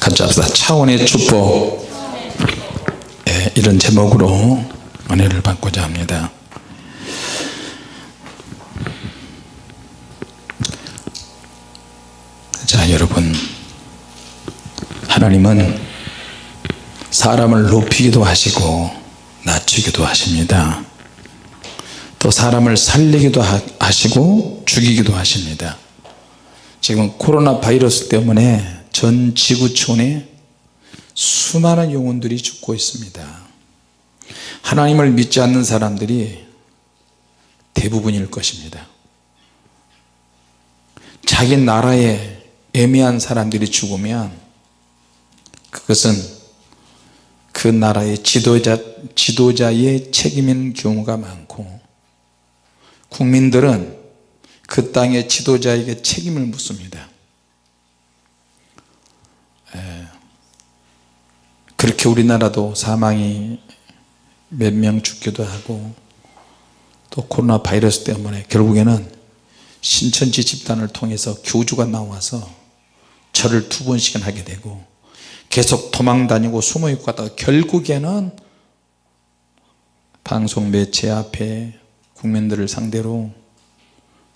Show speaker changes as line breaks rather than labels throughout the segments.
같이 합시다 차원의 축복 예, 이런 제목으로 은혜를 받고자 합니다. 자 여러분. 하나님은 사람을 높이기도 하시고 낮추기도 하십니다. 또 사람을 살리기도 하시고 죽이기도 하십니다. 지금 코로나 바이러스 때문에 전 지구촌에 수많은 영혼들이 죽고 있습니다. 하나님을 믿지 않는 사람들이 대부분일 것입니다. 자기 나라에 애매한 사람들이 죽으면 그것은 그 나라의 지도자, 지도자의 책임인 경우가 많고 국민들은 그 땅의 지도자에게 책임을 묻습니다 그렇게 우리나라도 사망이 몇 명 죽기도 하고 또 코로나 바이러스 때문에 결국에는 신천지 집단을 통해서 교주가 나와서 절을 두 번씩은 하게 되고 계속 도망 다니고 숨어 있고 하다가 결국에는 방송 매체 앞에 국민들을 상대로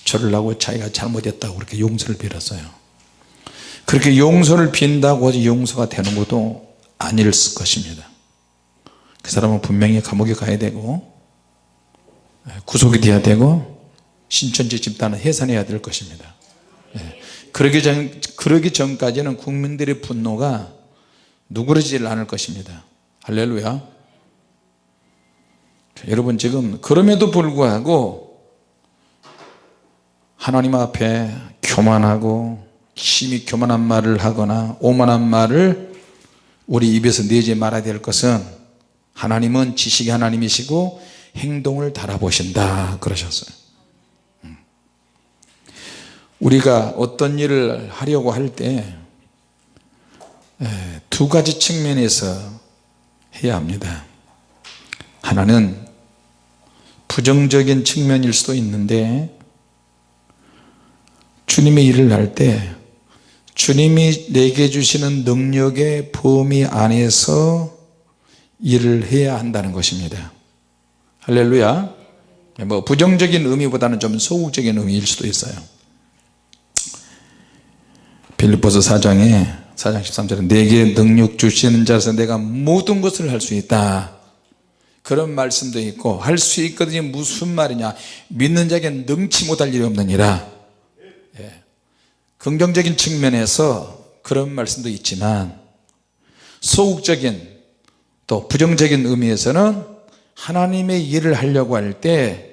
절을 하고 자기가 잘못했다고 그렇게 용서를 빌었어요 그렇게 용서를 빈다고 용서가 되는 것도 아닐 것입니다. 그 사람은 분명히 감옥에 가야 되고 구속이 돼야 되고 신천지 집단은 해산해야 될 것입니다. 예. 그러기, 전, 그러기 전까지는 국민들의 분노가 누그러지질 않을 것입니다. 할렐루야. 여러분 지금 그럼에도 불구하고 하나님 앞에 교만하고 심히 교만한 말을 하거나 오만한 말을 우리 입에서 내지 말아야 될 것은 하나님은 지식의 하나님이시고 행동을 달아보신다 그러셨어요 음. 우리가 어떤 일을 하려고 할 때 두 가지 측면에서 해야 합니다 하나는 부정적인 측면일 수도 있는데 주님의 일을 할 때 주님이 내게 주시는 능력의 범위 안에서 일을 해야 한다는 것입니다. 할렐루야. 뭐 부정적인 의미보다는 좀 소극적인 의미일 수도 있어요. 빌립보서 4장에 4장 13절에 내게 능력 주시는 자에서 내가 모든 것을 할 수 있다. 그런 말씀도 있고 할 수 있거든요. 무슨 말이냐. 믿는 자에게 능치 못할 일이 없느니라. 예. 긍정적인 측면에서 그런 말씀도 있지만 소극적인 또 부정적인 의미에서는 하나님의 일을 하려고 할 때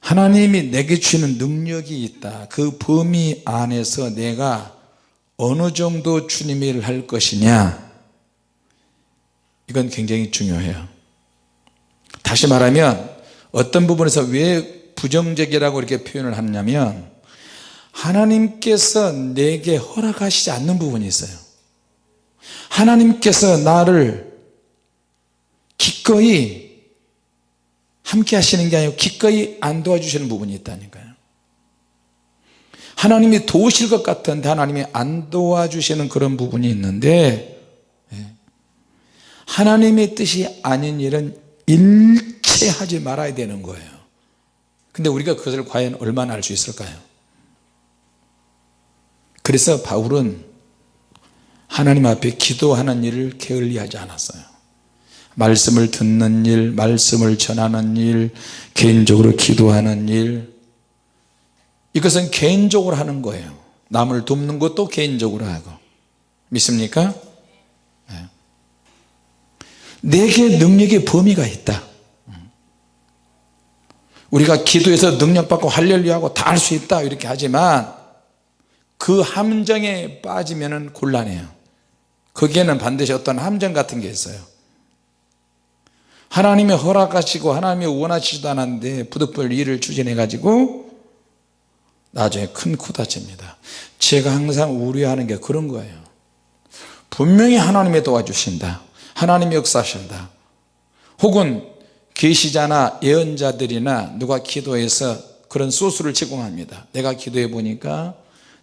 하나님이 내게 주시는 능력이 있다. 그 범위 안에서 내가 어느 정도 주님의 일을 할 것이냐. 이건 굉장히 중요해요. 다시 말하면 어떤 부분에서 왜 부정적이라고 이렇게 표현을 하냐면 하나님께서 내게 허락하시지 않는 부분이 있어요. 하나님께서 나를 기꺼이 함께 하시는 게 아니고 기꺼이 안 도와주시는 부분이 있다니까요. 하나님이 도우실 것 같은데 하나님이 안 도와주시는 그런 부분이 있는데 예. 하나님의 뜻이 아닌 일은 일체 하지 말아야 되는 거예요. 근데 우리가 그것을 과연 얼마나 알 수 있을까요 그래서 바울은 하나님 앞에 기도하는 일을 게을리 하지 않았어요. 말씀을 듣는 일 말씀을 전하는 일 개인적으로 기도하는 일. 이것은 개인적으로 하는 거예요. 남을 돕는 것도 개인적으로 하고. 믿습니까? 내게 능력의 범위가 있다. 우리가 기도해서 능력받고 할렐루야하고 다 할 수 있다. 이렇게 하지만 그 함정에 빠지면 곤란해요. 거기에는 반드시 어떤 함정 같은 게 있어요. 하나님이 허락하시고 하나님이 원하시지도 않았는데 부득불 일을 추진해 가지고 나중에 큰 코다칩니다. 제가 항상 우려하는 게 그런 거예요. 분명히 하나님이 도와주신다. 하나님이 역사하신다. 혹은 계시자나 예언자들이나 누가 기도해서 그런 소스를 제공합니다. 내가 기도해 보니까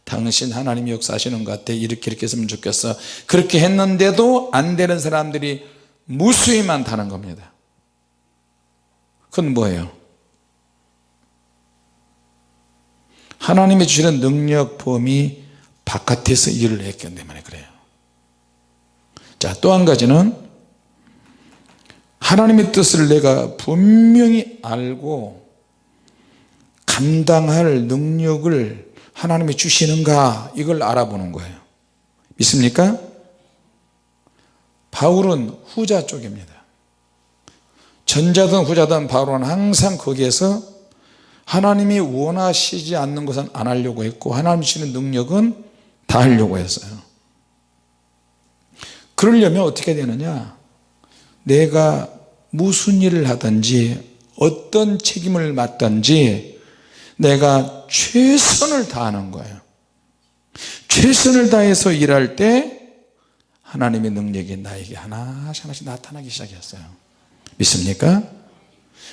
당신 하나님이 역사하시는 것 같아. 이렇게 이렇게 했으면 좋겠어. 그렇게 했는데도 안 되는 사람들이 무수히 많다는 겁니다. 그건 뭐예요? 하나님이 주시는 능력 범위 바깥에서 일을 했기 때문에 그래요. 자또 한 가지는 하나님의 뜻을 내가 분명히 알고 감당할 능력을 하나님이 주시는가 이걸 알아보는 거예요. 믿습니까? 바울은 후자 쪽입니다. 전자든 후자든 바울은 항상 거기에서 하나님이 원하시지 않는 것은 안 하려고 했고 하나님 주시는 능력은 다 하려고 했어요. 그러려면 어떻게 되느냐? 내가 무슨 일을 하든지 어떤 책임을 맡든지 내가 최선을 다하는 거예요. 최선을 다해서 일할 때 하나님의 능력이 나에게 하나씩 하나씩 나타나기 시작했어요. 믿습니까?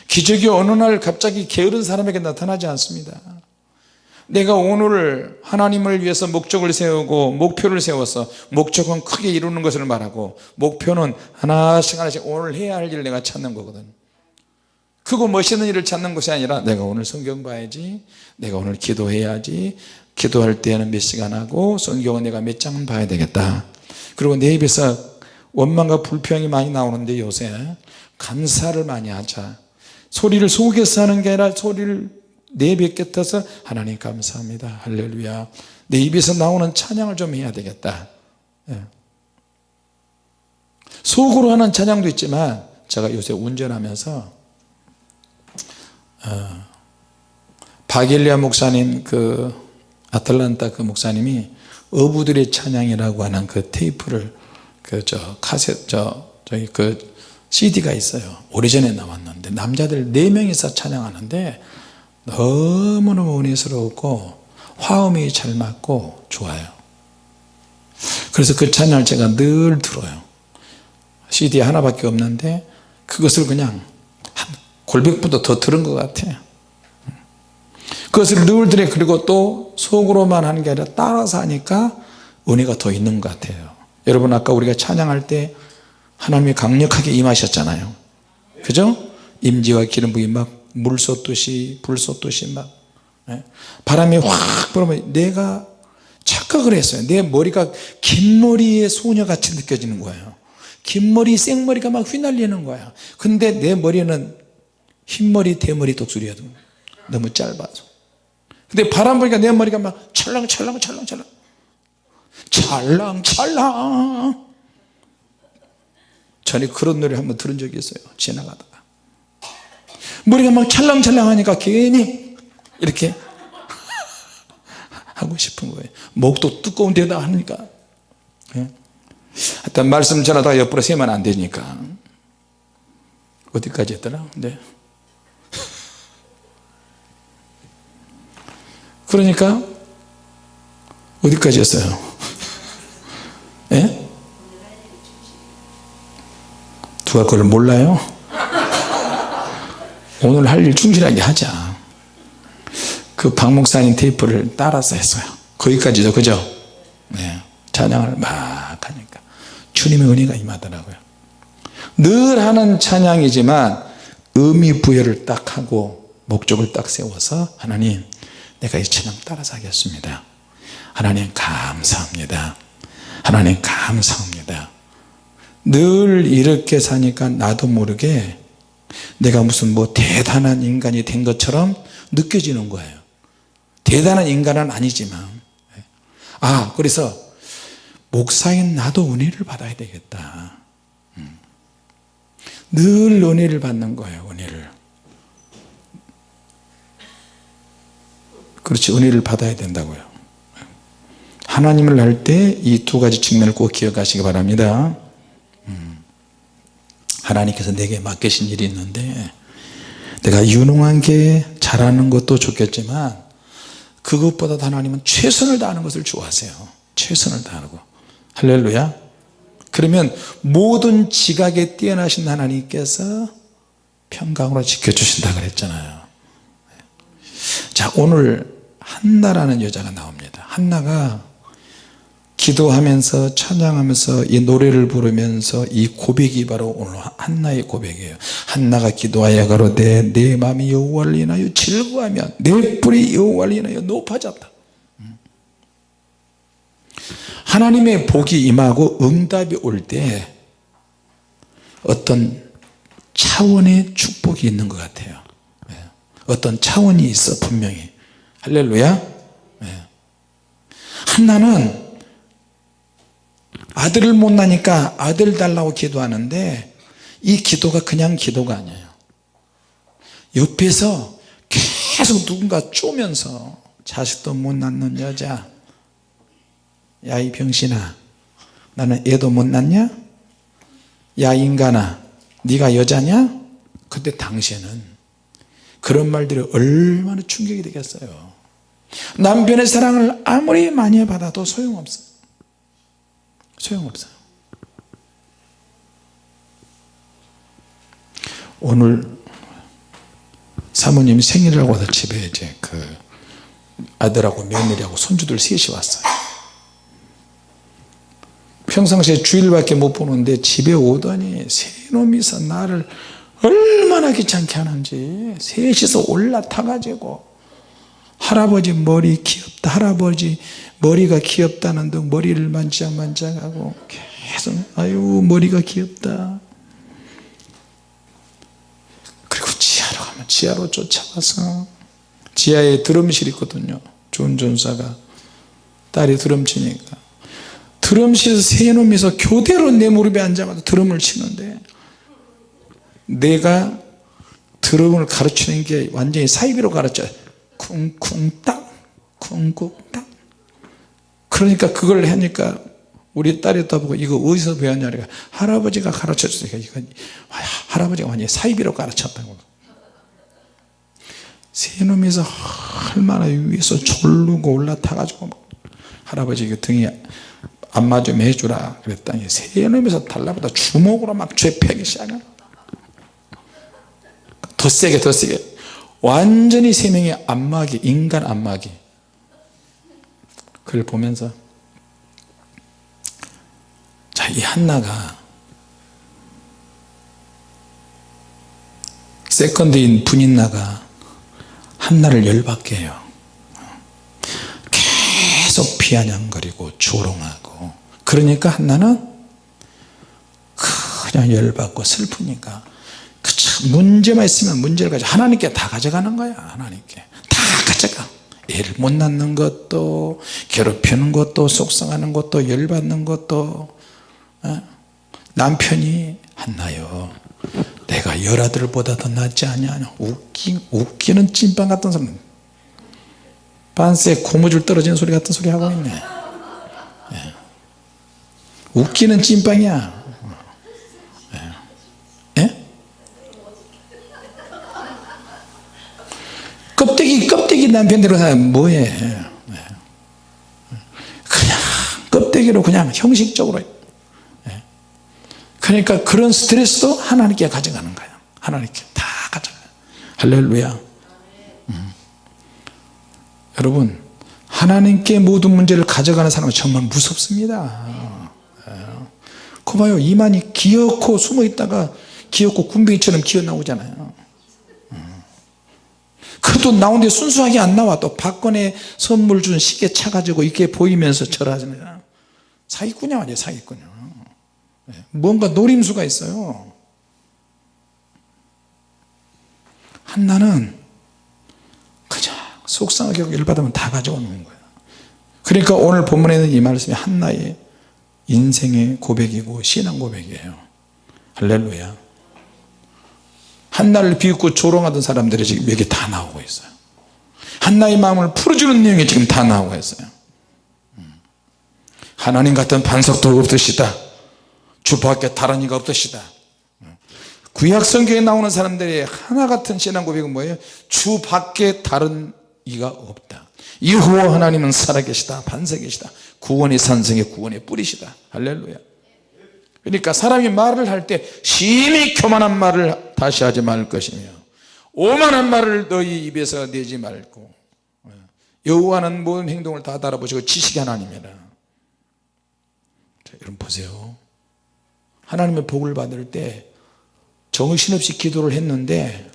기적이 어느 날 갑자기 게으른 사람에게 나타나지 않습니다. 내가 오늘 하나님을 위해서 목적을 세우고 목표를 세워서 목적은 크게 이루는 것을 말하고 목표는 하나씩 하나씩 오늘 해야 할 일을 내가 찾는 거거든 크고 멋있는 일을 찾는 것이 아니라 내가 오늘 성경 봐야지 내가 오늘 기도해야지 기도할 때는 몇 시간 하고 성경은 내가 몇 장은 봐야 되겠다. 그리고 내 입에서 원망과 불평이 많이 나오는데 요새 감사를 많이 하자. 소리를 속에서 하는 게 아니라 소리를 내뱉겠어서 하나님 감사합니다. 할렐루야. 내 입에서 나오는 찬양을 좀 해야 되겠다. 예. 속으로 하는 찬양도 있지만 제가 요새 운전하면서 어, 바길리아 목사님 그 아틀란타 그 목사님이 어부들의 찬양이라고 하는 그 테이프를 그 저 카세 저 저기 그 CD가 있어요. 오래전에 나왔는데 남자들 네 명이서 찬양하는데 너무너무 은혜스럽고 화음이 잘 맞고 좋아요. 그래서 그 찬양을 제가 늘 들어요. CD 하나밖에 없는데 그것을 그냥 한 골백보다 더 들은 것 같아요 그것을 늘 들어 그리고 또 속으로만 하는 게 아니라 따라서 하니까 은혜가 더 있는 것 같아요. 여러분 아까 우리가 찬양할 때 하나님이 강력하게 임하셨잖아요. 그죠? 임지와 기름 부이 막 물 쏟듯이 불 쏟듯이 막 예? 바람이 확 불으면 내가 착각을 했어요. 내 머리가 긴 머리의 소녀같이 느껴지는 거예요. 긴 머리 생머리가 막 휘날리는 거야. 근데 내 머리는 흰머리 대머리 독수리여도 너무 짧아서. 근데 바람 불니까 내 머리가 막 찰랑찰랑 찰랑찰랑 찰랑찰랑. 전에 그런 노래 한번 들은 적이 있어요. 지나가다가. 머리가 막 찰랑찰랑 하니까 괜히 이렇게 하고 싶은 거예요. 목도 두꺼운 데다 하니까. 예? 하여튼 말씀 전하다가 옆으로 세면 안 되니까. 어디까지 했더라? 네. 그러니까 어디까지 했어요 예? 누가 그걸 몰라요? 오늘 할 일 충실하게 하자 그 박목사님 테이프를 따라서 했어요 거기까지죠 그죠 네. 찬양을 막 하니까 주님의 은혜가 임하더라고요 늘 하는 찬양이지만 의미 부여를 딱 하고 목적을 딱 세워서 하나님 내가 이 찬양 따라서 하겠습니다. 하나님 감사합니다. 하나님 감사합니다. 늘 이렇게 사니까 나도 모르게 내가 무슨 뭐 대단한 인간이 된 것처럼 느껴지는 거예요. 대단한 인간은 아니지만. 아 그래서 목사인 나도 은혜를 받아야 되겠다. 음. 늘 은혜를 받는 거예요 은혜를 그렇지 은혜를 받아야 된다고요. 하나님을 할때이 두 가지 측면을 꼭 기억하시기 바랍니다. 하나님께서 내게 맡기신 일이 있는데 내가 유능한 게 잘하는 것도 좋겠지만 그것보다 하나님은 최선을 다하는 것을 좋아하세요. 최선을 다하고. 할렐루야. 그러면 모든 지각에 뛰어나신 하나님께서 평강으로 지켜주신다 그랬잖아요 자 오늘 한나라는 여자가 나옵니다. 한나가 기도하면서 찬양하면서 이 노래를 부르면서 이 고백이 바로 오늘 한나의 고백이에요. 한나가 기도하여 가로되 내 마음이 여호와를 인하여 즐거하며 내 뿔이 여호와를 인하여 높아졌다. 하나님의 복이 임하고 응답이 올 때 어떤 차원의 축복이 있는 것 같아요. 예. 어떤 차원이 있어 분명히. 할렐루야. 예. 한나는 아들을 못 나니까 아들 달라고 기도하는데 이 기도가 그냥 기도가 아니에요. 옆에서 계속 누군가 쪼면서 자식도 못 낳는 여자. 야 이 병신아. 나는 애도 못 낳냐? 야 인간아. 네가 여자냐? 근데 당시에는 그런 말들이 얼마나 충격이 되겠어요. 남편의 사랑을 아무리 많이 받아도 소용없어 소용없어요. 오늘 사모님 생일이라고 해서 집에 이제 그 아들하고 며느리하고 손주들 셋이 왔어요. 평상시에 주일밖에 못 보는데 집에 오더니 세 놈이서 나를 얼마나 귀찮게 하는지. 셋이서 올라타 가지고 할아버지 머리 귀엽다 할아버지 머리가 귀엽다는 등 머리를 만지작만지작하고 계속 아유 머리가 귀엽다. 그리고 지하로 가면 지하로 쫓아가서 지하에 드럼실 있거든요. 좋은 전사가. 딸이 드럼 치니까. 드럼실에서 세 놈이서 교대로 내 무릎에 앉아가지고 드럼을 치는데 내가 드럼을 가르치는 게 완전히 사이비로 가르쳐요. 쿵쿵땅 쿵쿵땅 그러니까 그걸 하니까 우리 딸이 떠보고 이거 어디서 배웠냐 그러니까 할아버지가 가르쳐 줬으니까 이건 할아버지가 완전히 사이비로 가르쳤다고. 세 놈이서 얼마나 위에서 졸르고 올라타 가지고 할아버지 그 등이 안마 좀 해주라 그랬더니 세 놈이서 달라보다 주먹으로 막 죄패기 시작해 더 세게 더 세게. 완전히 세 명이 안마기 인간 안마기. 그걸 보면서 자 이 한나가 세컨드인 분인나가 한나를 열받게 해요. 계속 비아냥거리고 조롱하고. 그러니까 한나는 그냥 열받고 슬프니까 문제만 있으면 문제를 가져. 하나님께 다 가져가는 거야 하나님께. 다 가져가. 애를 못 낳는 것도 괴롭히는 것도 속상하는 것도 열받는 것도 어? 남편이 한나요 내가 열 아들보다 더 낫지 않냐? 웃기, 웃기는 찐빵 같은 사람 반스에 고무줄 떨어지는 소리 같은 소리 하고 있네. 예. 웃기는 찐빵이야 껍데기 껍데기 남편대로 하면 뭐해? 예. 그냥 껍데기로 그냥 형식적으로. 예. 그러니까 그런 스트레스도 하나님께 가져가는 거예요. 하나님께 다 가져가요. 할렐루야. 음. 여러분 하나님께 모든 문제를 가져가는 사람은 정말 무섭습니다. 그 봐요. 이만이 기어코 숨어 있다가 기어코 군뱅이처럼 기어 나오잖아요 그것도 나오는데 순수하게 안 나와. 또 박건혜 선물 준 시계 차가지고 이렇게 보이면서 절하잖아요 사기꾼이야 완전 사기꾼이야. 뭔가 노림수가 있어요. 한나는 그냥 속상하게 열받으면 다 가져오는 거예요 그러니까 오늘 본문에 있는 이 말씀이 한나의 인생의 고백이고 신앙 고백이에요. 할렐루야 한나를 비웃고 조롱하던 사람들이 지금 여기 다 나오고 있어요. 한나의 마음을 풀어주는 내용이 지금 다 나오고 있어요. 음. 하나님 같은 반석도 없으시다. 주 밖에 다른 이가 없으시다. 구약 성경에 나오는 사람들이 하나 같은 신앙 고백은 뭐예요? 주 밖에 다른 이가 없다. 여호와 하나님은 살아계시다. 반석이시다. 구원의 산성의 구원의 뿌리시다. 할렐루야 그러니까 사람이 말을 할 때 심히 교만한 말을 다시 하지 말 것이며 오만한 말을 너희 입에서 내지 말고 여호와는 모든 행동을 다 알아보시고 지식이 하나님이라. 자, 여러분 보세요. 하나님의 복을 받을 때 정신없이 기도를 했는데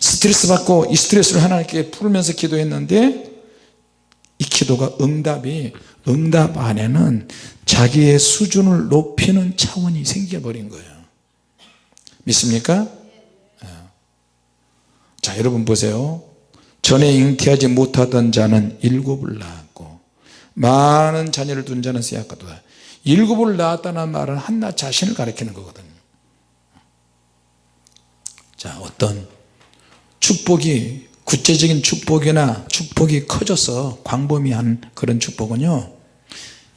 스트레스 받고 이 스트레스를 하나님께 풀면서 기도했는데 이 기도가 응답이 응답 안에는 자기의 수준을 높이는 차원이 생겨버린 거예요 믿습니까? 예. 자 여러분 보세요 전에 잉태하지 못하던 자는 일곱을 낳았고 많은 자녀를 둔 자는 세약하도다 일곱을 낳았다는 말은 한나 자신을 가리키는 거거든요 자 어떤 축복이 구체적인 축복이나 축복이 커져서 광범위한 그런 축복은요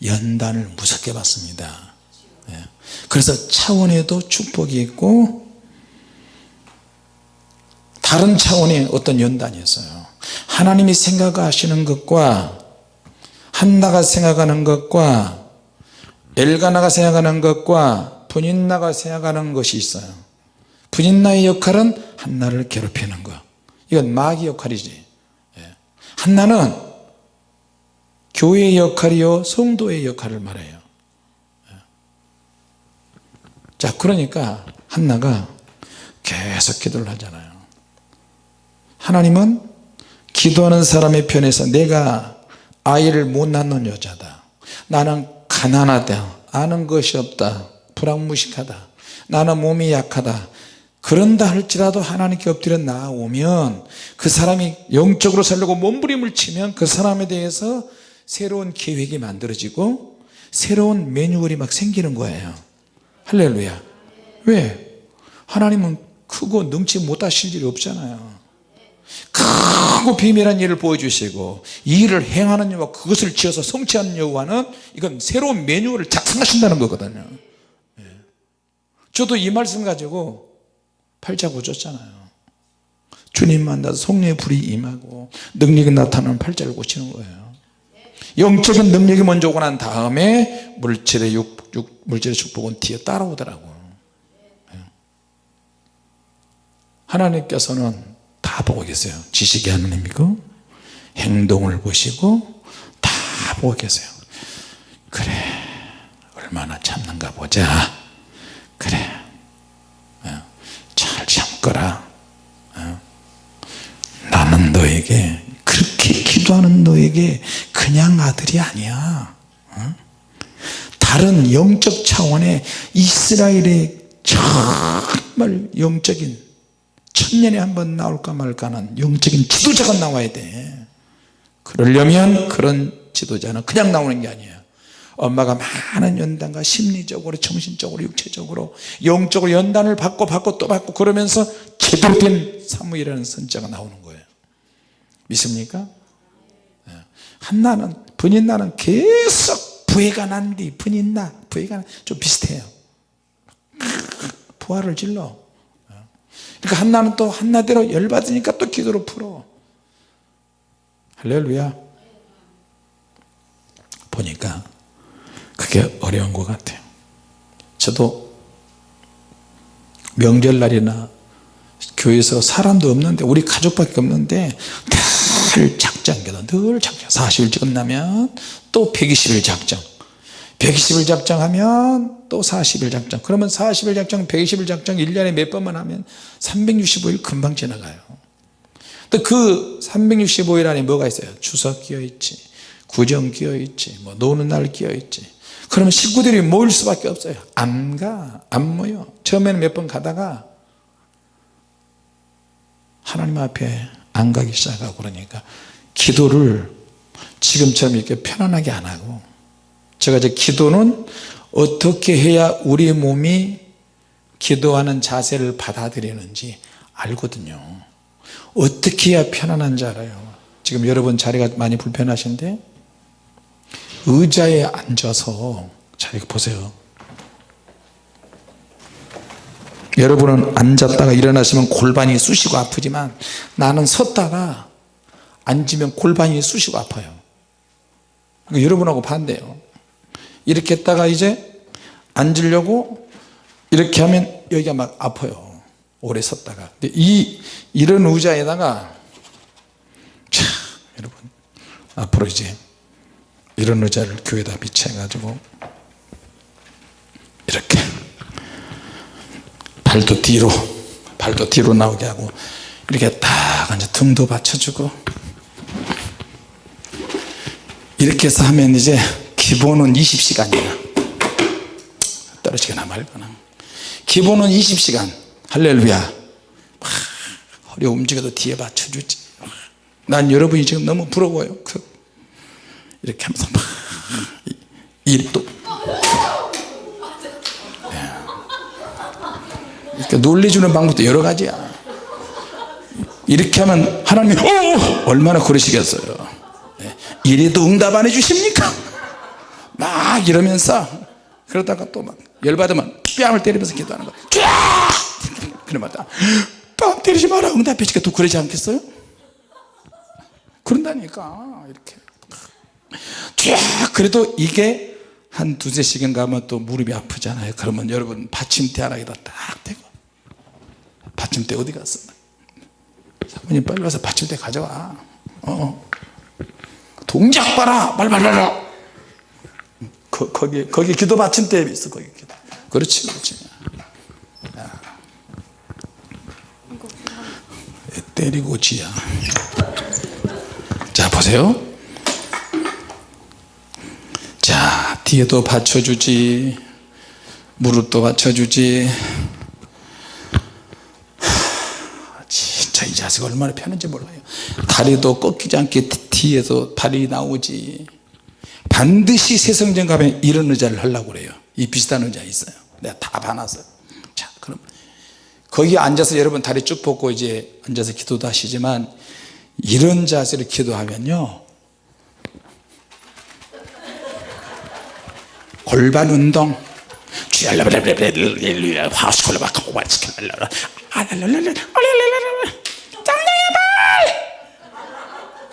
연단을 무섭게 받습니다. 예. 그래서 차원에도 축복이 있고 다른 차원의 어떤 연단이 있어요. 하나님이 생각하시는 것과 한나가 생각하는 것과 엘가나가 생각하는 것과 분인나가 생각하는 것이 있어요. 분인나의 역할은 한나를 괴롭히는 것 이건 마귀 역할이지. 예. 한나는 교회의 역할이요 성도의 역할을 말해요. 예. 자 그러니까 한나가 계속 기도를 하잖아요. 하나님은 기도하는 사람의 편에서 내가 아이를 못 낳는 여자다. 나는 가난하다. 아는 것이 없다. 불황무식하다. 나는 몸이 약하다 그런다 할지라도 하나님께 엎드려 나오면 그 사람이 영적으로 살려고 몸부림을 치면 그 사람에 대해서 새로운 계획이 만들어지고 새로운 매뉴얼이 막 생기는 거예요 할렐루야 왜? 하나님은 크고 능치 못하실 일이 없잖아요 크고 비밀한 일을 보여주시고 이 일을 행하는 여호와 그것을 지어서 성취하는 여호와는 이건 새로운 매뉴얼을 작성하신다는 거거든요 예. 저도 이 말씀 가지고 팔자 고쳤잖아요. 주님 만나서 성령의 불이 임하고 능력이 나타나는 팔자를 고치는 거예요. 영적인 능력이 먼저 오고 난 다음에 물질의 육, 육, 물질의 축복은 뒤에 따라오더라고요. 예. 하나님께서는 다 보고 계세요. 지식이 하나님이고 행동을 보시고 다 보고 계세요. 그래 얼마나 참는가 보자. 그래 거라 어. 나는 너에게 그렇게 기도하는 너에게 그냥 아들이 아니야 어. 다른 영적 차원의 이스라엘의 정말 영적인 천년에 한 번 나올까 말까는 영적인 지도자가 나와야 돼 그러려면 그런 지도자는 그냥 나오는 게 아니에요 엄마가 많은 연단과 심리적으로 정신적으로 육체적으로 영적으로 연단을 받고 받고 또 받고 그러면서 제대로 된 사무이라는 선자가 나오는 거예요. 믿습니까? 예. 한나는 분인나는 계속 부해가 난 뒤 분인나 부해가 좀 비슷해요. 부활을 질러. 그러니까 한나는 또 한나대로 열받으니까 또 기도로 풀어. 할렐루야. 보니까 그게 어려운 것 같아요. 저도 명절날이나 교회에서 사람도 없는데 우리 가족밖에 없는데 늘 작정기도 늘 작정 40일 끝나면 또 120일 작정. 120일 작정 하면 또 40일 작정. 그러면 40일 작정 120일 작정 1년에 몇 번만 하면 365일 금방 지나가요. 그 365일 안에 뭐가 있어요? 추석 끼어 있지 구정 끼어 있지 뭐 노는 날 끼어 있지 그러면 식구들이 모일 수밖에 없어요. 안 가 안 모여. 처음에는 몇 번 가다가 하나님 앞에 안 가기 시작하고 그러니까 기도를 지금처럼 이렇게 편안하게 안 하고 제가 이제 기도는 어떻게 해야 우리 몸이 기도하는 자세를 받아들이는지 알거든요. 어떻게 해야 편안한지 알아요. 지금 여러분 자리가 많이 불편하신데 의자에 앉아서 자 이거 보세요. 여러분은 앉았다가 일어나시면 골반이 쑤시고 아프지만 나는 섰다가 앉으면 골반이 쑤시고 아파요. 여러분하고 반대예요. 이렇게 했다가 이제 앉으려고 이렇게 하면 여기가 막 아파요. 오래 섰다가. 이 이런 의자에다가 자 여러분 앞으로 이제 이런 의자를 교회에다 비치해 가지고 이렇게 발도 뒤로 발도 뒤로 나오게 하고 이렇게 딱 앉아 등도 받쳐주고 이렇게 해서 하면 이제 기본은 20시간이야. 떨어지거나 말거나. 기본은 20시간. 할렐루야. 막 허리 움직여도 뒤에 받쳐주지. 난 여러분이 지금 너무 부러워요. 그 이렇게 하면서 막 일도 그러니까 논리주는 방법도 여러 가지야. 이렇게 하면 하나님이 오! 얼마나 그러시겠어요. 예. 이래도 응답 안 해주십니까? 막 이러면서 그러다가 또 막 열받으면 뺨을 때리면서 기도하는 거야. 그러마다. 뺨 때리지 마라. 응답해 주니까 또 그러지 않겠어요? 그런다니까. 이렇게 쫙 그래도 이게 한 두세 시간 가면 또 무릎이 아프잖아요. 그러면 여러분 받침대 하나에다 딱 대고. 받침대 어디 갔어? 사모님 빨리 와서 받침대 가져와. 어. 동작 봐라. 빨리빨리 거, 거기 거기 기도 받침대 있어 거기 기도. 그렇지 그렇지. 야. 때리고 지야. 자 보세요 자 뒤에도 받쳐주지 무릎도 받쳐주지. 진짜 이 자세가 얼마나 편한지 몰라요. 다리도 꺾이지 않게 뒤에서 발이 나오지. 반드시 새성전 가면 이런 의자를 하려고 그래요. 이 비슷한 의자 있어요. 내가 다 봐놨어요. 자 그럼 거기 앉아서 여러분 다리 쭉 뻗고 이제 앉아서 기도도 하시지만 이런 자세로 기도하면요 골반 운동.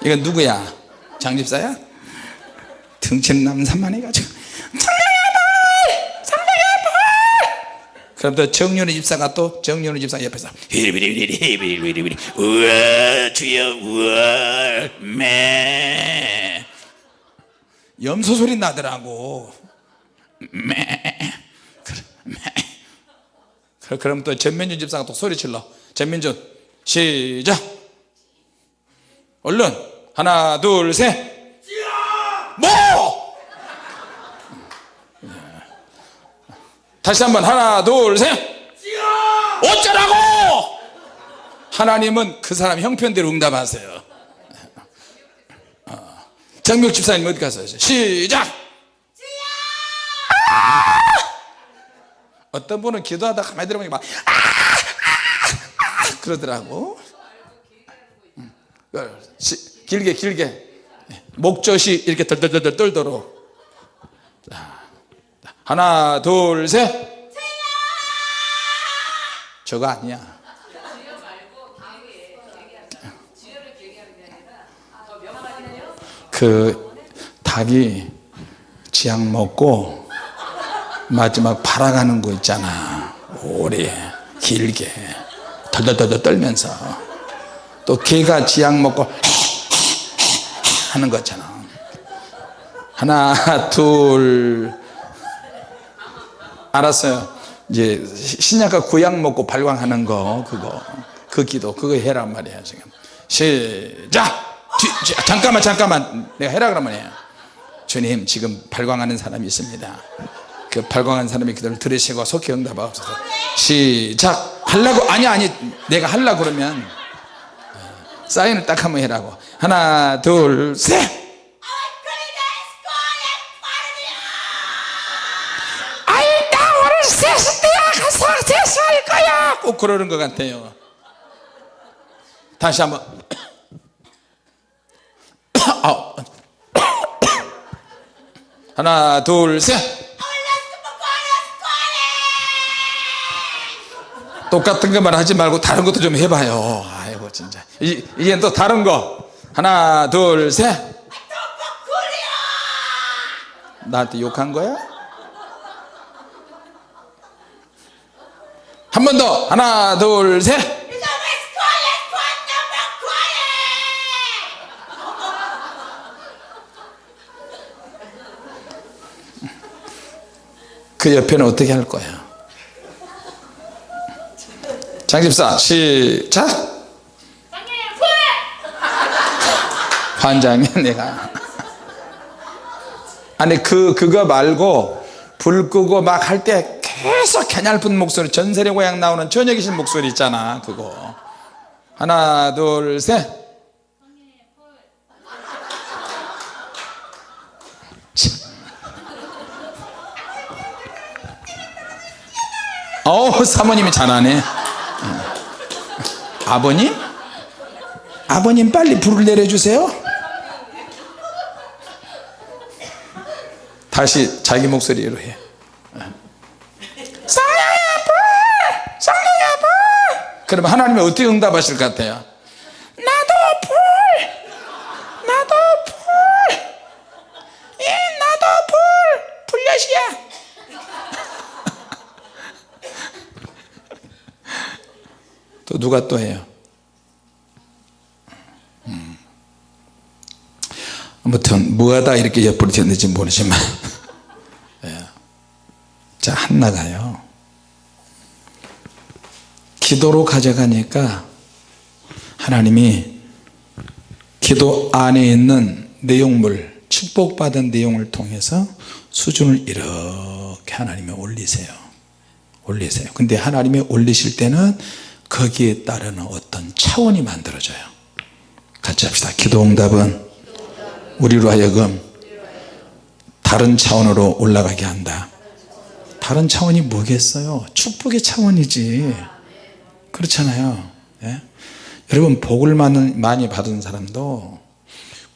이건 누구야? 장집사야? 등치는 남산만 해가지고. 그럼 또 정윤의 집사가 또 정윤의 집사 옆에서 히리비리비리 우와 주여 우와 매. 염소 소리 나더라고 매. 그래, 그럼 또 전민준 집사가 또 소리질러. 전민준 시작. 얼른 하나 둘셋. 뭐? 다시 한번 하나 둘셋. 어쩌라고? 하나님은 그 사람 형편대로 응답하세요. 어. 정묘 집사님 어디 가세요? 시작. 아! 어떤 분은 기도하다 가만히 들어보니까 막 아! 아! 그러더라고. 음. 길게 길게. 목젖이 이렇게 덜덜덜 떨도록. 하나 둘셋. 저거 아니야. 그 닭이 지약 먹고 마지막 팔아가는 거 있잖아. 오래 길게 덜덜덜 떨면서. 또 개가 지약 먹고 하는 거잖아. 하나 둘. 알았어요. 이제 신약과 구약 먹고 발광하는 거 그거. 그 기도 그거 해란 말이야 지금. 시작! 뒤, 잠깐만 잠깐만. 내가 해라 그러면 해 주님 지금 발광하는 사람이 있습니다 그 발광한 사람이 기도를 들으시고 속히 응답하옵소서 시작! 하려고 아니 아니 내가 하려 그러면 사인을 딱 한번 해라고. 하나 둘셋! 거야! 꼭 그러는 것 같아요. 다시 한번. 하나 둘셋 똑같은 것만 하지 말고 다른 것도 좀 해봐요. 아이고 진짜. 이, 이젠 또 다른 거. 하나 둘셋. 나한테 욕한 거야? 한 번 더. 하나 둘셋. 그 옆에는 어떻게 할 거야? 장집사 시작! 환장해 내가. 아니 그 그거 말고 불 끄고 막 할 때 계속 개냘픈 목소리 전설의 고향 나오는 계신 목소리 있잖아 그거. 하나 둘셋. 어우 사모님이 잘하네 아버님? 아버님 빨리 불을 내려주세요. 다시 자기 목소리로 해. 성령의 불 성령의 불 그러면 하나님이 어떻게 응답하실 것 같아요 나도 불 나도 불 예, 나도 불 불엿이야 또 누가 또 해요? 음. 아무튼 뭐하다 이렇게 옆으로 됐는지 모르지만. 예. 자 한나가요. 기도로 가져가니까 하나님이 기도 안에 있는 내용물 축복받은 내용을 통해서 수준을 이렇게 하나님이 올리세요. 올리세요. 근데 하나님이 올리실 때는 거기에 따르는 어떤 차원이 만들어져요. 같이 합시다. 기도응답은 우리로 하여금 다른 차원으로 올라가게 한다. 다른 차원이 뭐겠어요? 축복의 차원이지. 그렇잖아요. 예? 여러분 복을 많이 받은 사람도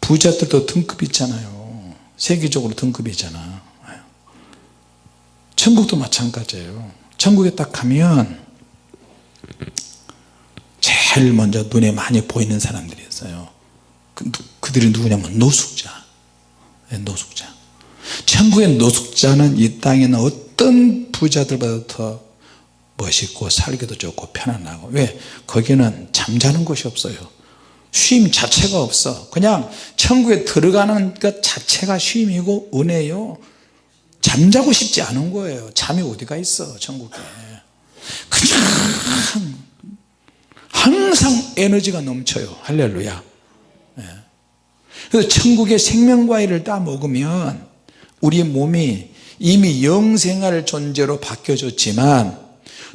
부자들도 등급이 있잖아요. 세계적으로 등급이 있잖아. 천국도 마찬가지예요. 천국에 딱 가면 제일 먼저 눈에 많이 보이는 사람들이 있어요. 그, 그들이 누구냐면 노숙자. 네, 노숙자. 천국의 노숙자는 이 땅에는 어떤 부자들보다 더 멋있고 살기도 좋고 편안하고. 왜? 거기는 잠자는 곳이 없어요. 쉼 자체가 없어. 그냥 천국에 들어가는 것 자체가 쉼이고 은혜요. 잠자고 싶지 않은 거예요. 잠이 어디가 있어 천국에. 그냥 항상 에너지가 넘쳐요. 할렐루야. 예. 그래서 천국의 생명과일을 따 먹으면 우리 몸이 이미 영생할 존재로 바뀌어졌지만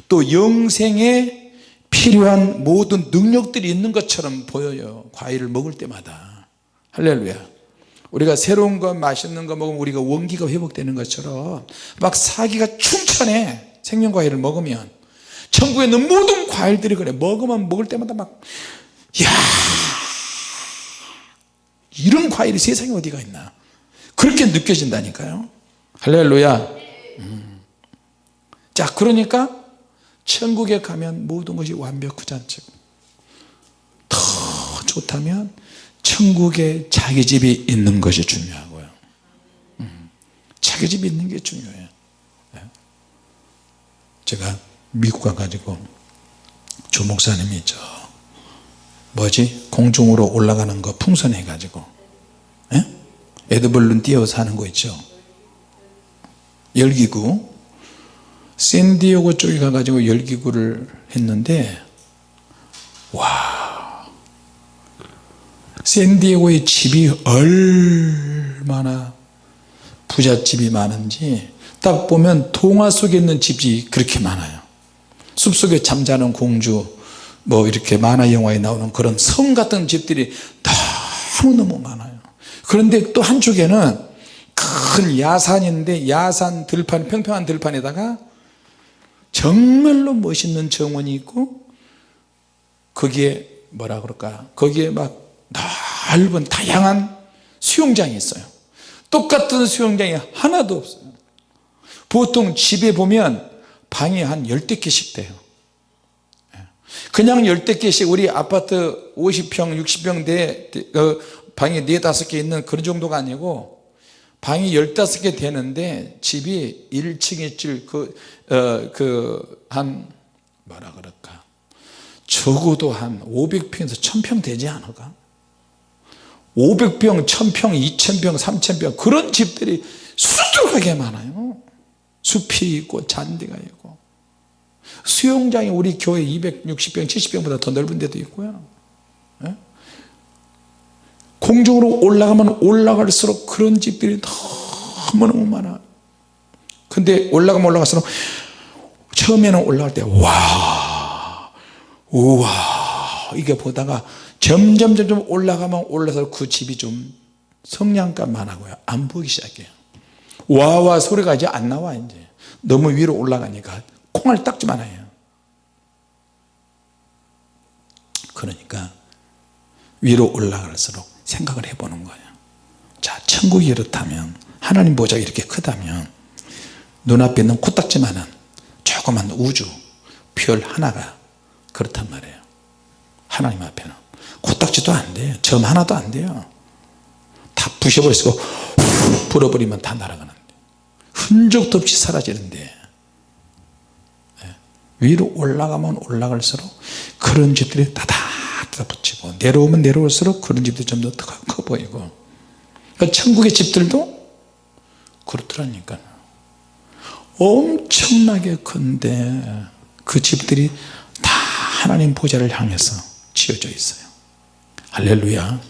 또 영생에 필요한 모든 능력들이 있는 것처럼 보여요. 과일을 먹을 때마다. 할렐루야. 우리가 새로운 거 맛있는 거 먹으면 우리가 원기가 회복되는 것처럼 막 사기가 충천해 생명과일을 먹으면 천국에 있는 모든 과일들이 그래. 먹으면 먹을 때마다 막 야, 이런 과일이 세상에 어디가 있나? 그렇게 느껴진다니까요. 할렐루야. 음. 자 그러니까 천국에 가면 모든 것이 완벽하지 않죠. 더 좋다면 천국에 자기 집이 있는 것이 중요하고요. 음. 자기 집이 있는 게 중요해요. 네. 제가 미국 가가지고 조 목사님이 저 뭐지? 공중으로 올라가는 거 풍선해 가지고 예? 에드벌룬 띄어서 하는 거 있죠? 열기구. 샌디에고 쪽에 가가지고 열기구를 했는데 와. 샌디에고의 집이 얼마나 부잣집이 많은지 딱 보면 동화 속에 있는 집이 그렇게 많아요 숲속에 잠자는 공주 뭐 이렇게 만화 영화에 나오는 그런 성 같은 집들이 너무너무 많아요. 그런데 또 한쪽에는 큰 야산인데 야산 들판 평평한 들판에다가 정말로 멋있는 정원이 있고 거기에 뭐라 그럴까? 거기에 막 넓은 다양한 수영장이 있어요. 똑같은 수영장이 하나도 없어요. 보통 집에 보면 방이 한 열댓 개씩 돼요 그냥 열댓 개씩 우리 아파트 50평 60평 대 방이 4, 5개 있는 그런 정도가 아니고 방이 15개 되는데 집이 1층에 그, 어, 그, 한, 뭐라 그럴까. 적어도 한 500평에서 1000평 되지 않을까? 500평, 1000평, 2000평, 3000평 그런 집들이 수두룩하게 많아요. 숲이 있고 잔디가 있고. 수영장이 우리 교회 260평 70평보다 더 넓은 데도 있고요. 예? 공중으로 올라가면 올라갈수록 그런 집들이 너무너무 많아. 근데 올라가면 올라갈수록 처음에는 올라갈 때 와 우와 이게 보다가 점점 점점 올라가면 올라서 그 집이 좀 성냥감만 하고요 안 보이기 시작해요 와와 소리가 이제 안 나와 이제. 너무 위로 올라가니까 콩알 딱지만 해요. 그러니까 위로 올라갈수록 생각을 해보는 거예요. 자 천국이 이렇다면 하나님 보좌가 이렇게 크다면 눈앞에 있는 코딱지만한 조그만 우주 별 하나가 그렇단 말이에요. 하나님 앞에는. 코딱지도 안 돼요. 점 하나도 안 돼요. 다 부셔버리고 불어버리면 다 날아가는데. 흔적도 없이 사라지는데. 예. 위로 올라가면 올라갈수록 그런 집들이 다다다 붙이고 내려오면 내려올수록 그런 집들이 좀 더 커 보이고. 그러니까 천국의 집들도 그렇더라니까. 엄청나게 큰데 그 집들이 다 하나님 보좌를 향해서 지어져 있어요. 할렐루야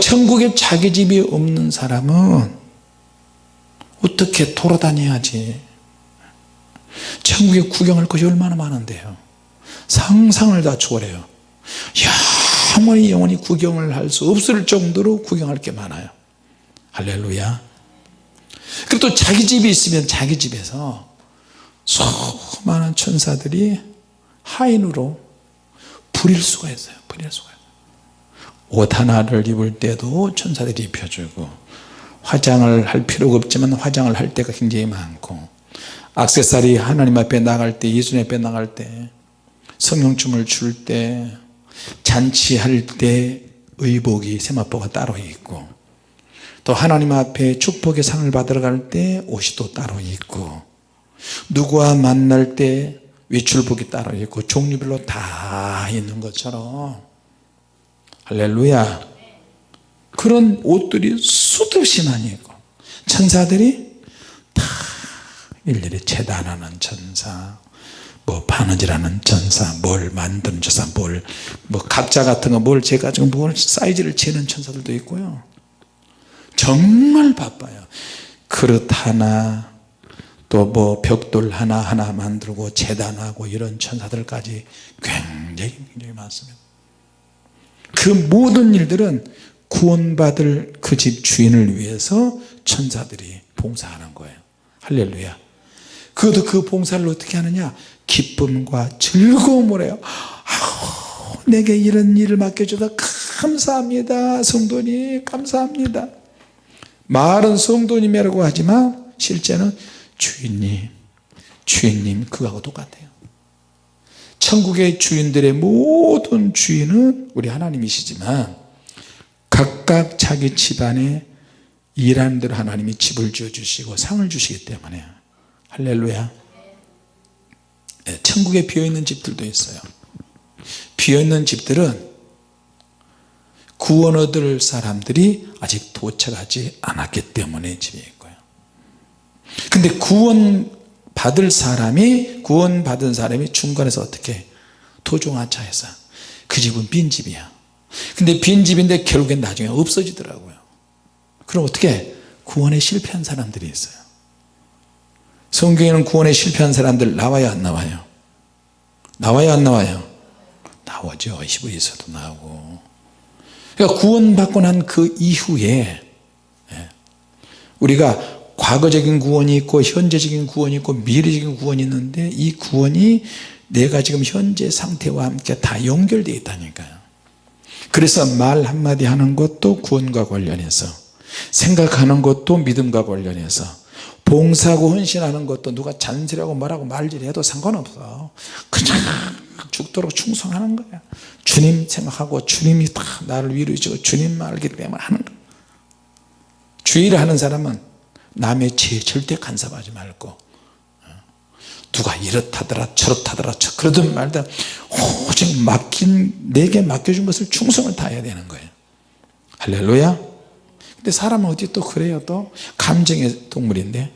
천국에 자기 집이 없는 사람은 어떻게 돌아다녀야지? 천국에 구경할 것이 얼마나 많은데요. 상상을 다 초월해요. 영원히 영원히 구경을 할 수 없을 정도로 구경할 게 많아요. 할렐루야. 그리고 또 자기 집이 있으면 자기 집에서 수많은 천사들이 하인으로 부릴 수가 있어요. 부릴 수가 옷 하나를 입을 때도 천사들이 입혀주고 화장을 할 필요가 없지만 화장을 할 때가 굉장히 많고 악세사리 하나님 앞에 나갈 때 예수님 앞에 나갈 때 성령춤을 출 때 잔치할 때 의복이 세마포가 따로 있고 또 하나님 앞에 축복의 상을 받으러 갈 때 옷이 또 따로 있고 누구와 만날 때 외출복이 따로 있고 종류별로 다 있는 것처럼 할렐루야. 그런 옷들이 수도 없이 많이 있고 천사들이 다 일일이 재단하는 천사 뭐 바느질하는 천사 뭘 만드는 천사 뭘 뭐 각자 같은 거 뭘 재가지고 뭘 사이즈를 재는 천사들도 있고요. 정말 바빠요. 그릇 하나 또 뭐 벽돌 하나하나 만들고 재단하고 이런 천사들까지 굉장히 굉장히 많습니다 그 모든 일들은 구원받을 그 집 주인을 위해서 천사들이 봉사하는 거예요. 할렐루야. 그것도 그 봉사를 어떻게 하느냐? 기쁨과 즐거움을 해요. 아우, 내게 이런 일을 맡겨줘서 감사합니다 성도님. 감사합니다. 말은 성도님이라고 하지만 실제는 주인님 주인님 그거하고 똑같아요 천국의 주인들의 모든 주인은 우리 하나님이시지만 각각 자기 집안에 일하는 대로 하나님이 집을 지어주시고 상을 주시기 때문에. 할렐루야. 네, 천국에 비어있는 집들도 있어요. 비어있는 집들은 구원 얻을 사람들이 아직 도착하지 않았기 때문에 집에 있고요. 근데 구원 받을 사람이 구원 받은 사람이 중간에서 어떻게 토종하차해서 그 집은 빈 집이야. 근데 빈 집인데 결국엔 나중에 없어지더라고요. 그럼 어떻게 구원에 실패한 사람들이 있어요? 성경에는 구원에 실패한 사람들 나와요 안 나와요? 나와요 안 나와요? 나오죠. 히브리서도 나오고. 그러니까 구원받고 난 그 이후에 예, 우리가 과거적인 구원이 있고 현재적인 구원이 있고 미래적인 구원이 있는데 이 구원이 내가 지금 현재 상태와 함께 다 연결되어 있다니까요. 그래서 말 한마디 하는 것도 구원과 관련해서 생각하는 것도 믿음과 관련해서 봉사하고 헌신하는 것도 누가 잔소리하고 뭐라고 말질해도 상관없어. 그냥 죽도록 충성하는 거야. 주님 생각하고 주님이 다 나를 위로해 주고 주님만 알기 때문에 하는 거야 주의를 하는 사람은 남의 죄에 절대 간섭하지 말고 누가 이렇다더라 저렇다더라 그러든 말든 오직 맡긴 내게 맡겨준 것을 충성을 다해야 되는 거예요. 할렐루야. 근데 사람은 어디 또 그래요 또? 감정의 동물인데.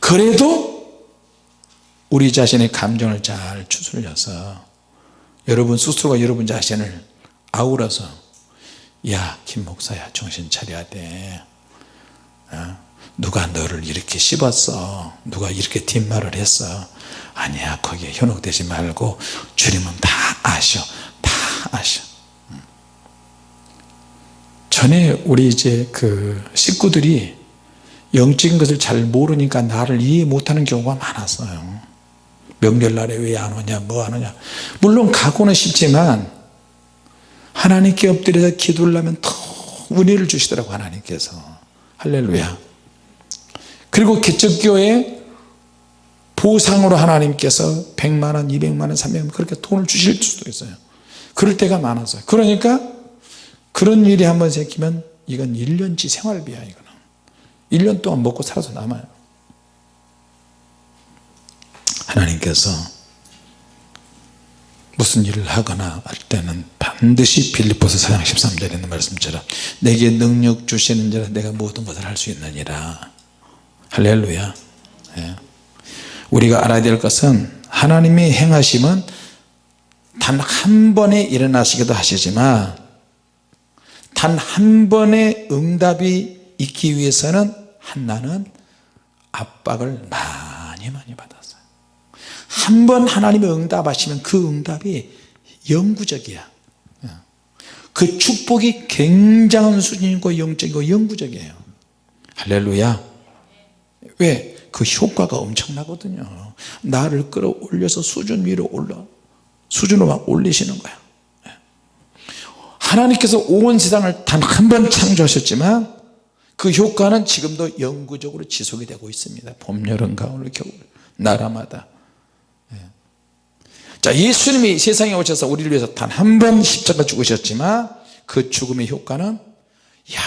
그래도 우리 자신의 감정을 잘 추스려서 여러분 스스로가 여러분 자신을 아우러서 야 김 목사야 정신 차려야 돼. 어? 누가 너를 이렇게 씹었어? 누가 이렇게 뒷말을 했어? 아니야 거기에 현혹되지 말고 주님은 다 아셔 다 아셔. 음. 전에 우리 이제 그 식구들이 영적인 것을 잘 모르니까 나를 이해 못하는 경우가 많았어요. 명절날에 왜 안 오냐 뭐 안 오냐. 물론 가고는 싶지만 하나님께 엎드려서 기도를 하면 더 은혜를 주시더라고 하나님께서. 할렐루야 그리고 개척교회 보상으로 하나님께서 100만원 200만원 300만원 그렇게 돈을 주실 수도 있어요. 그럴 때가 많았어요 그러니까 그런 일이 한번 생기면 이건 1년치 생활비야 이거는. 1년 동안 먹고 살아서 남아요. 하나님께서 무슨 일을 하거나 할 때는 반드시 빌립보서 4장 13절에 있는 말씀처럼 내게 능력 주시는 자라 내가 모든 것을 할 수 있느니라 할렐루야. 예. 우리가 알아야 될 것은 하나님의 행하심은 단 한 번에 일어나시기도 하시지만 단 한 번의 응답이 있기 위해서는 한나는 압박을 많이 많이 받았어요. 한 번 하나님의 응답하시면 그 응답이 영구적이야. 그 축복이 굉장한 수준이고 영적이고 영구적이에요. 할렐루야 왜? 그 효과가 엄청나거든요. 나를 끌어올려서 수준 위로 올라 수준으로 막 올리시는 거야. 하나님께서 온 세상을 단 한 번 창조하셨지만 그 효과는 지금도 영구적으로 지속이 되고 있습니다. 봄, 여름, 가을, 겨울 나라마다. 예. 자 예수님이 세상에 오셔서 우리를 위해서 단 한 번 십자가 죽으셨지만 그 죽음의 효과는 야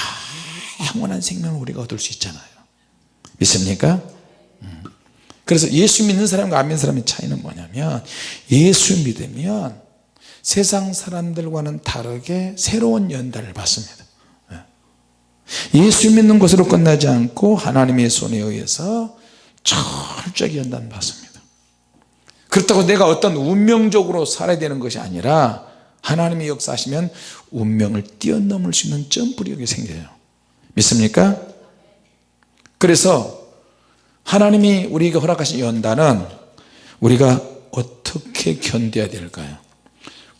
영원한 생명을 우리가 얻을 수 있잖아요 믿습니까? 음. 그래서 예수 믿는 사람과 안 믿는 사람의 차이는 뭐냐면 예수 믿으면 세상 사람들과는 다르게 새로운 연단을 받습니다 예. 예수 믿는 것으로 끝나지 않고 하나님의 손에 의해서 철저히 연단 받습니다 그렇다고 내가 어떤 운명적으로 살아야 되는 것이 아니라 하나님의 역사하시면 운명을 뛰어넘을 수 있는 점프력이 생겨요 믿습니까? 그래서 하나님이 우리에게 허락하신 연단은 우리가 어떻게 견뎌야 될까요?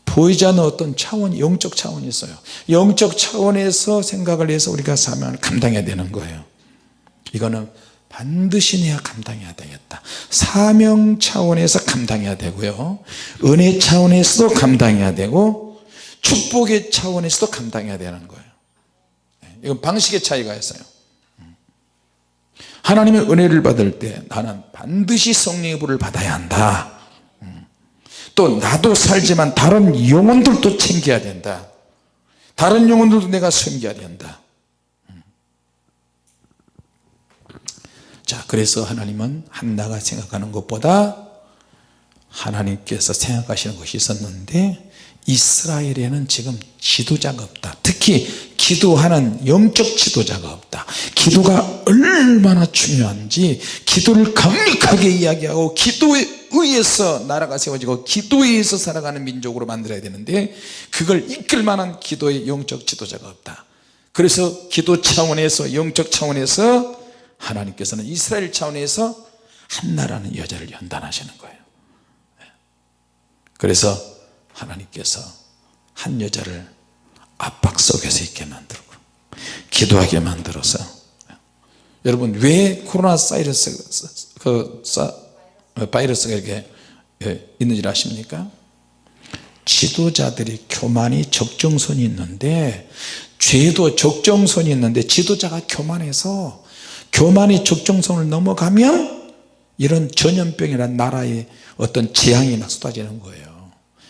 보이지 않는 어떤 차원 영적 차원이 있어요. 영적 차원에서 생각을 해서 우리가 사명을 감당해야 되는 거예요. 이거는 반드시 내가 감당해야 되겠다. 사명 차원에서 감당해야 되고요. 은혜 차원에서도 감당해야 되고 축복의 차원에서도 감당해야 되는 거예요. 이건 방식의 차이가 있어요 하나님의 은혜를 받을 때 나는 반드시 성령의 불을 받아야 한다. 또 나도 살지만 다른 영혼들도 챙겨야 된다. 다른 영혼들도 내가 섬겨야 된다. 자 그래서 하나님은 한나가 생각하는 것보다 하나님께서 생각하시는 것이 있었는데 이스라엘에는 지금 지도자가 없다. 특히 기도하는 영적 지도자가 없다. 기도가 얼마나 중요한지 기도를 강력하게 이야기하고 기도에 의해서 나라가 세워지고 기도에 의해서 살아가는 민족으로 만들어야 되는데 그걸 이끌 만한 기도의 영적 지도자가 없다. 그래서 기도 차원에서 영적 차원에서 하나님께서는 이스라엘 차원에서 한나라는 여자를 연단하시는 거예요. 그래서 하나님께서 한 여자를 압박 속에서 있게 만들고 기도하게 만들어서 여러분 왜 코로나 사이러스 그 바이러스가 이렇게 예, 있는지 아십니까? 지도자들이 교만이 적정선이 있는데 죄도 적정선이 있는데 지도자가 교만해서 교만이 적정선을 넘어가면 이런 전염병이란 나라의 어떤 재앙이 막 쏟아지는 거예요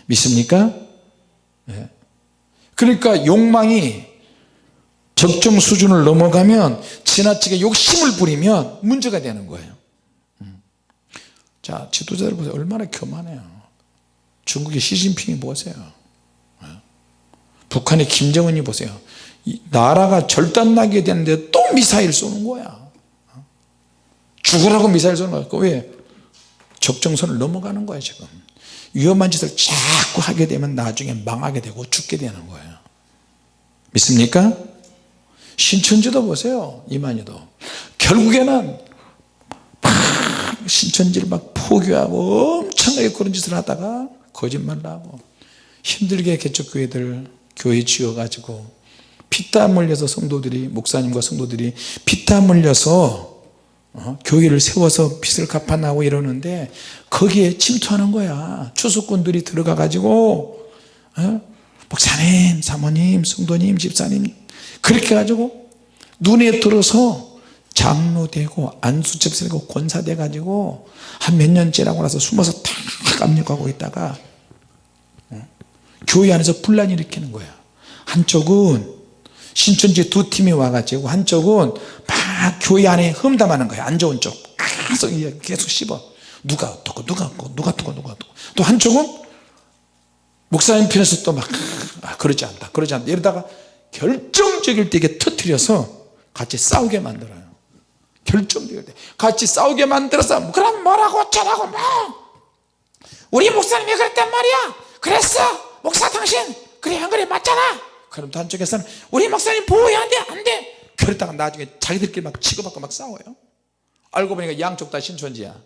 믿습니까? 네. 그러니까 욕망이 적정 수준을 넘어가면 지나치게 욕심을 부리면 문제가 되는 거예요. 자 지도자들 보세요. 얼마나 교만해요. 중국의 시진핑이 보세요. 네. 북한의 김정은이 보세요. 나라가 절단나게 되는데 또 미사일 쏘는 거야. 죽으라고 미사일 쏘는 거야. 왜? 적정선을 넘어가는 거야 지금 위험한 짓을 자꾸 하게 되면 나중에 망하게 되고 죽게 되는 거예요 믿습니까? 신천지도 보세요 이만희도 결국에는 막 신천지를 막 포교하고 엄청나게 그런 짓을 하다가 거짓말을 하고 힘들게 개척교회들 교회 지어가지고 피땀 흘려서 성도들이 목사님과 성도들이 피땀 흘려서 어? 교회를 세워서 빚을 갚아나고 이러는데 거기에 침투하는 거야 추수꾼들이 들어가 가지고 어? 목사님 사모님 성도님 집사님 그렇게 가지고 눈에 들어서 장로 되고 안수첩 되고 권사 돼 가지고 한 몇년 지나고 나서 숨어서 다 압력하고 있다가 어? 교회 안에서 분란이 일으키는 거야 한쪽은 신천지 두 팀이 와가지고 한쪽은 막 교회 안에 험담하는 거야 안 좋은 쪽. 계속 계속 씹어. 누가 어떻고 누가 어떻고 누가 어떻고 누가 어떻고. 또 한쪽은 목사님 편에서 또막 아, 그러지 않다 그러지 않다. 이러다가 결정적일 때 이게 터트려서 같이 싸우게 만들어요. 결정적일 때. 같이 싸우게 만들어서 그럼 뭐라고 어쩌라고 뭐. 우리 목사님이 그랬단 말이야. 그랬어. 목사 당신. 그래 안 그래 맞잖아 그럼 또 한쪽에서는 우리 목사님 보호해야 안돼 안돼. 그러다가 나중에 자기들끼리 막 치고받고 막 싸워요. 알고 보니까 양쪽 다 신천지야.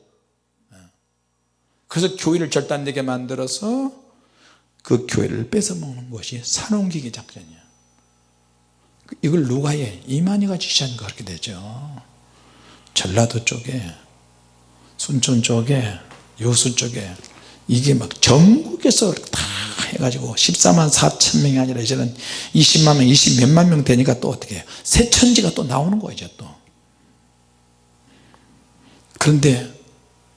그래서 교회를 절단되게 만들어서 그 교회를 뺏어먹는 것이 산옮기기 작전이야. 이걸 누가 해? 이만희가 지시한 거 그렇게 되죠. 전라도 쪽에 순천 쪽에 여수 쪽에 이게 막 전국에서 다 해가지고 14만 4천 명이 아니라 이제는 20만 명 20 몇만 명 되니까 또 어떻게 해요? 새 천지가 또 나오는 거예요 이제 또. 그런데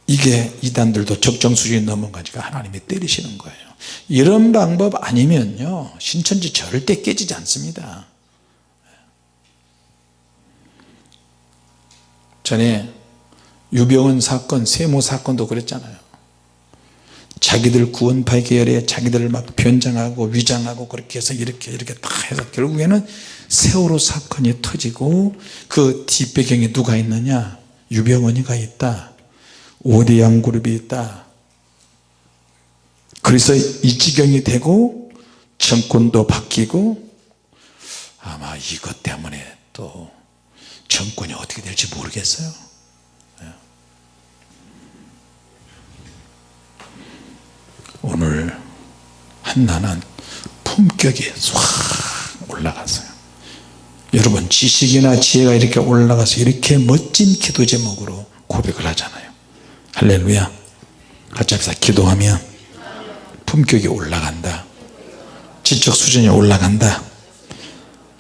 이게 이단들도 적정 수준이 넘어가니까 하나님이 때리시는 거예요. 이런 방법 아니면요 신천지 절대 깨지지 않습니다. 전에 유병원 사건 세모 사건도 그랬잖아요 자기들 구원파 계열에 자기들을 막 변장하고 위장하고 그렇게 해서 이렇게 이렇게 다 해서 결국에는 세월호 사건이 터지고 그 뒷배경에 누가 있느냐? 유병원이가 있다. 오대양 그룹이 있다. 그래서 이 지경이 되고 정권도 바뀌고 아마 이것 때문에 또 정권이 어떻게 될지 모르겠어요 오늘 한나는 품격이 싹 올라갔어요. 여러분 지식이나 지혜가 이렇게 올라가서 이렇게 멋진 기도 제목으로 고백을 하잖아요. 할렐루야. 같이 합시다. 기도하면 품격이 올라간다. 지적 수준이 올라간다.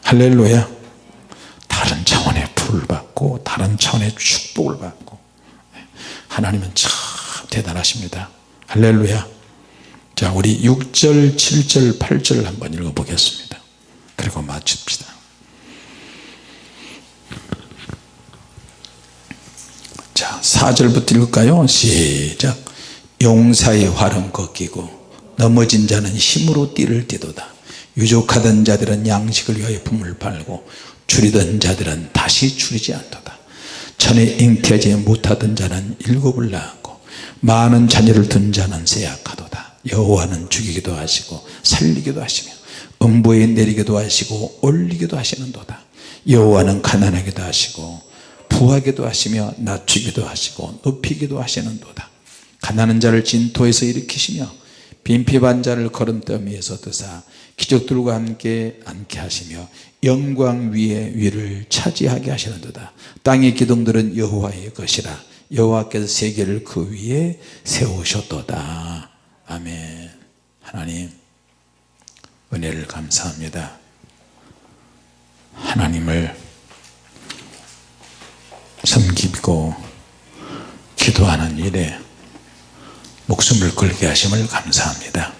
할렐루야. 다른 차원의 불을 받고 다른 차원의 축복을 받고. 하나님은 참 대단하십니다. 할렐루야 자 우리 6절 7절 8절 한번 읽어 보겠습니다. 그리고 마칩시다. 자 4절부터 읽을까요? 시작. 용사의 활은 꺾이고 넘어진 자는 힘으로 띠를 띠도다. 유족하던 자들은 양식을 위하여 품을 팔고 줄이던 자들은 다시 줄이지 않도다. 전에 잉태하지 못하던 자는 일곱을 낳았고 많은 자녀를 둔 자는 세약하도다 여호와는 죽이기도 하시고 살리기도 하시며 음부에 내리기도 하시고 올리기도 하시는도다. 여호와는 가난하기도 하시고 부하기도 하시며 낮추기도 하시고 높이기도 하시는도다. 가난한 자를 진토에서 일으키시며 빈핍한 자를 걸음더미에서 드사 기적들과 함께 앉게 하시며 영광 위에 위를 차지하게 하시는도다. 땅의 기둥들은 여호와의 것이라. 여호와께서 세계를 그 위에 세우셨도다 아멘. 하나님 은혜를 감사합니다. 하나님을 섬기고 기도하는 일에 목숨을 걸게 하심을 감사합니다